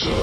you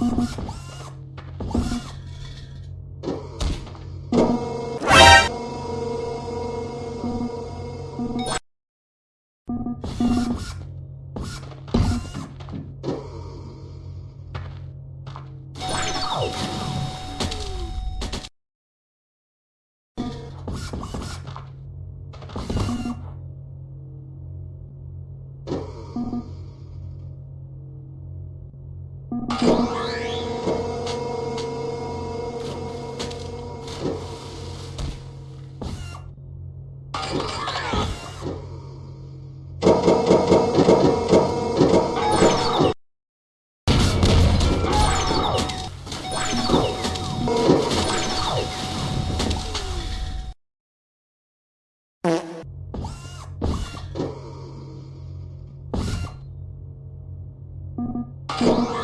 you you